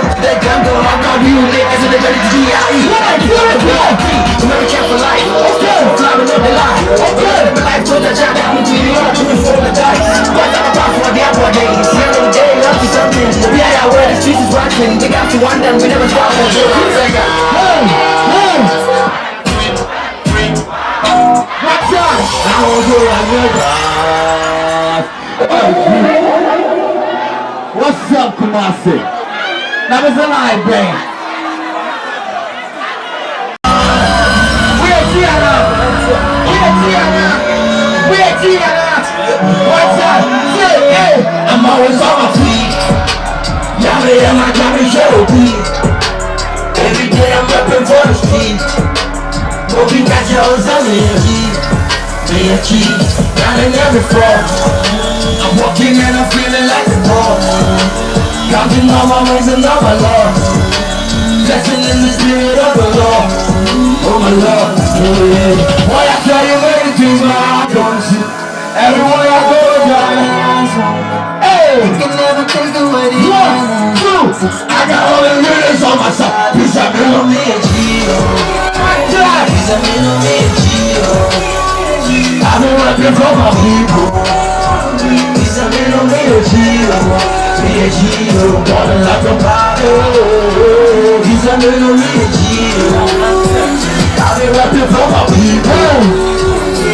To the jungle. I'm not you niggas in the dirty G.I.E. American for life. Climbing up the line. Living life to the job. I'm to you. I'm to for the die. What's up about for the apple day, up to something. We are where the streets is rocking. We got to wonder. We never stop. Hey, hey. What's up? I won't go What's up, Kumasi? That was a live band. I'm always on my feet. Y'all hear my Johnny beat. Every day I'm repping for the street. Moving got yours on me a heat. Me a. Down in every floor. I'm walking and I'm feeling like. Counting all my wins and all my loss. Blessing in the spirit of the Lord. Oh my Lord, oh yeah. Boy, I tell you, many things my heart comes to. Everywhere I go, God. Hey, can never take away the one, two. I got all the lyrics on my side. Out, me, no me, Gio. Peace out, me, no me, Gio. I've been rapping for my people. Out, me, no me, Gio. Me, Gio. Ballin' like a bottle. Peace out, me, no me, Gio. I've been rapping for my people.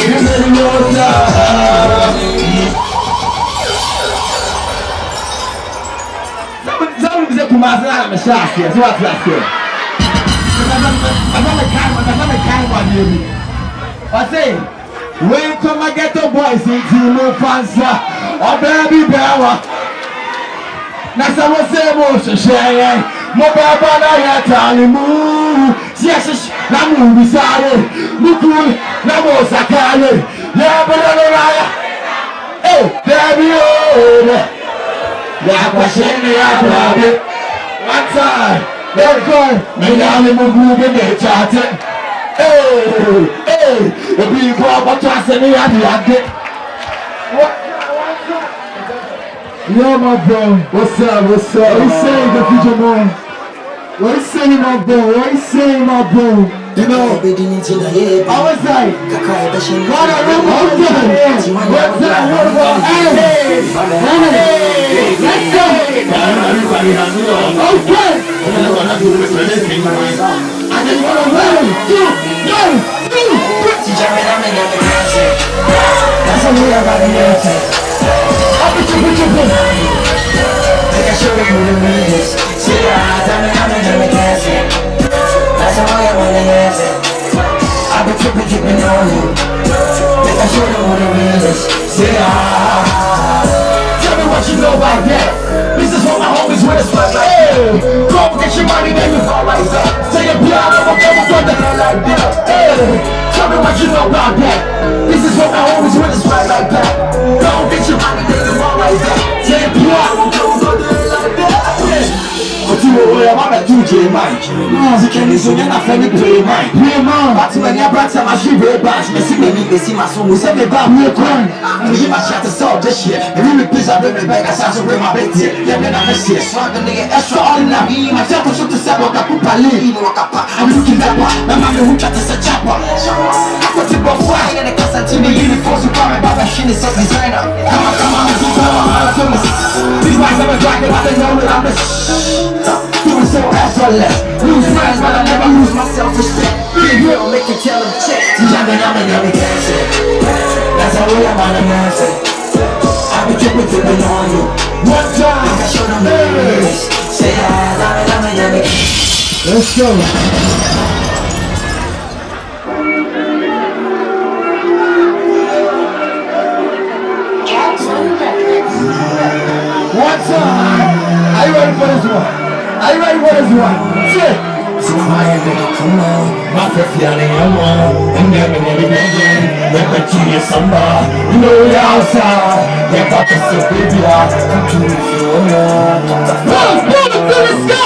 You better know that. Sabe dizer Kumasi na meshasi, so what's that say? Masame kan, masame kan wa niemi. Ɔse, when come a ghetto boys into no fansa, ɔbɛɛ bi bɛɛ wa. na sɛ mo sɛ mo hyehyɛ yɛn mo bɛɛbɔ na yɛtane mu sɛ yɛhyehyɛ na mowubisare moku na mosakare yɛbɛdɛ no naya daabi o dɛ yɛakɔhye ne yɛabrade wata ɛkɔ menyane mogu bi ne kyate ebi kɔ bɔtɔ asɛ ne yɛadeade Yo my bro What's up, what's up? What you saying, the future boy? What you saying, my bro? What you saying, my bro? You know, I was like, God, I remember okay. What's up, what about, hey, hey, let's go. Okay. I just want to one, two, one, two, three. That's we are about to Tell me what you know about that. Bɛ tu je man. Sikɛni so nyɛ na fɛn mi pere man. Pere man. Bati wɛ ni aberante ma si re ban. Mesi mi mi besi ma so musa mi ba mi kwan. Mo yi ma ṣe ati sɛ ɔbɛ ṣe. Ebi mi pizza bɛ mi bɛ ka sa so re ma bɛ tie. Yɛ bɛ na bɛ ṣe. Swag nigga extraordinary. Ma ṣe ko so ti sɛ bɔ ka pupa le. Inu wɔ ka pa. I'm looking that one. Mɛ ma mi hu twa ti sɛ chapa. Akɔ ti bɔ fua. Yɛ ne kasa ti mi uniform so kwa mi ba bɛ ṣi ni sɛ designer. Kama kama mi ti kama ma la to mi. These boys never drag it, but they know that I'm the shh. Doing Lose friends, but I never lose my self-respect. Be real, make you tell them check. Yummy, yummy, yummy, dancing. That's how we are on the dancing. I be tripping, tripping on you. One time. I show them the. Say ah, yummy, yummy, yummy. Let's go. Me tell you somebody. You know we outside. Yeah, got to say, baby, I come to you if you want. Boom, boom, let's go.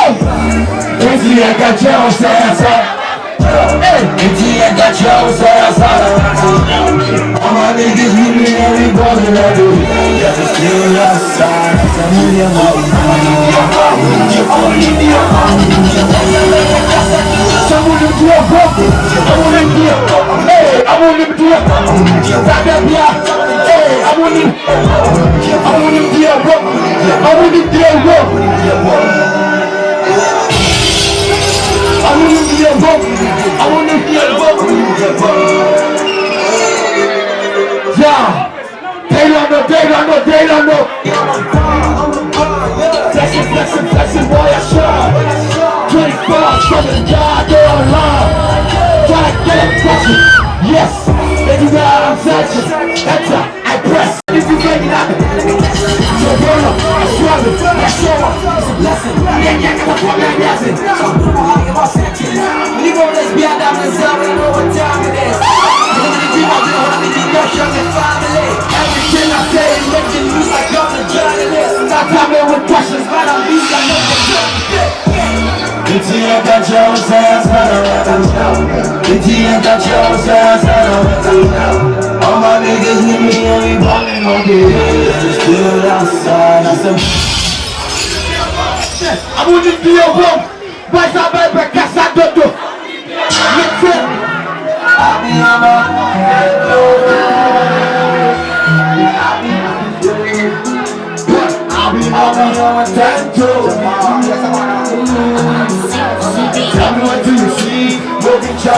Esse é que é o sensa Enti ẹ̀ka tí a ń sọ̀rọ̀ sọ̀rọ̀ Ọmọ mi kì í mi ní ẹ̀rí bọ́ọ̀lù lọ́dún Yẹ́sì sí Try to get it. Yes. Do that, I'm flexing. Enter, I press. If you make it happen. So burn up, I struggle, I show up. Blessing. Yeah, yeah, come on, come on, blessing. You gon' let's be out there myself, we know what time it is. I to be and family. Everything I say is making news like I'm. Stop coming with questions, but I'm beat, I know the. End that Joe says, All my niggas with me and we ballin' on this. Still outside, I said. I you to be a room. Boys, I better casa dodo. Let's it. I'll be on my I'll be on my time too. Tell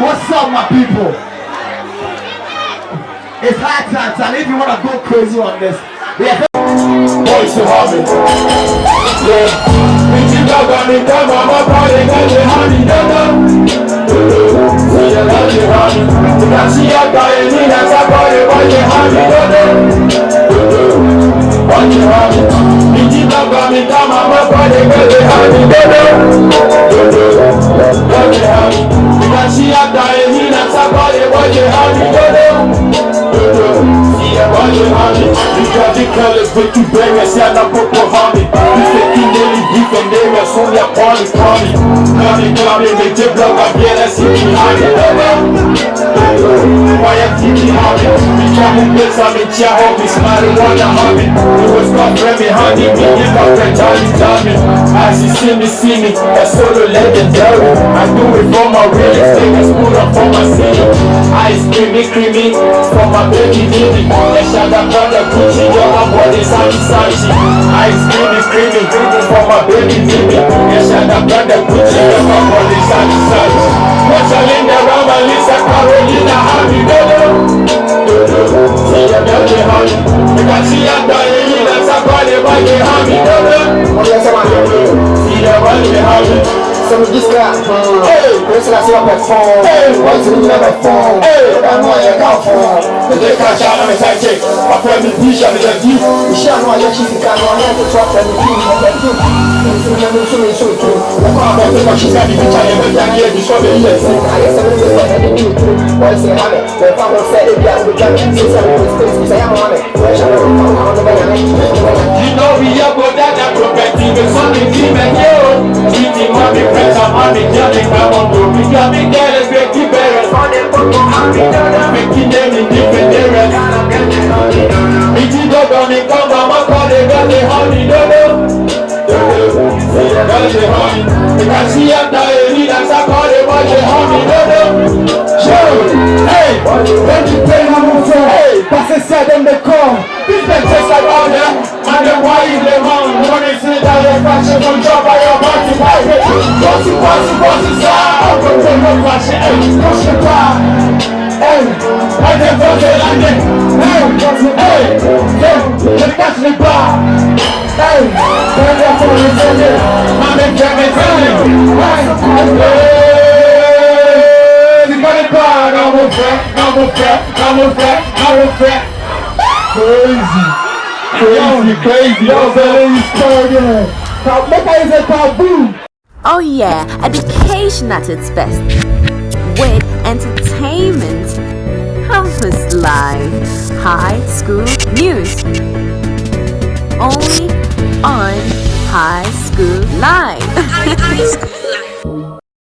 What's up, my people? It's high time, Charlie. If you want to go crazy on this, yeah. To have it. Yeah. Bitch, you got me, come on, my body, got me, honey, Bitch, you got me, come on, my body, got me, honey, no, no. Boy, you honey. You can see your guy, me, that's a You got the colors, but you bang us, yeah, now put for honey. You taking daily beef and they were so their party, party. Coming, coming, make the block again, I see behind it, no, no. Why you thinking honey? We can't move this, I'm in chair, homies, marijuana, honey. It was not Remy, honey, me, you got friend, Johnny, Johnny. You see me, see me, a solo legendary. I do it for my real estate, I put up for my city. Ice creamy, creamy, for my baby, baby. Shot up on the Gucci, yo, my body, Sachi, Sachi. Ice creamy, creamy, for my baby, baby. Shot up on the Gucci, yo, my body, Sachi, Sachi. What's your Linda, Rama, Lisa, Carolina, Happy, Dodo. See your dirty honey. You can see your dirty, that's a body, body, honey, Dodo. See your body, honey. Some of this guy, Hey. this is what I phone. Hey. What's the number phone? Hey. I know I got phone. They catch out on the side check. I put me t-shirt in the view. You shall know your chief can know how to talk and the team of the two. So many, so many, so true. The car But the she said the picture never can hear the show the yes. I guess I'm going to the new too. Boys say, have it. The father said it, yeah, we got it. Since I'm going to say, I'm on it. Where shall I go? I'm on the way. You know we are good at that property, them in different areas. It's the dog on the come, mama, call they got the honey, dodo. Got the honey. You can see I'm Oh yeah, education at its best. With entertainment, campus life, high school news. Only on High School Live.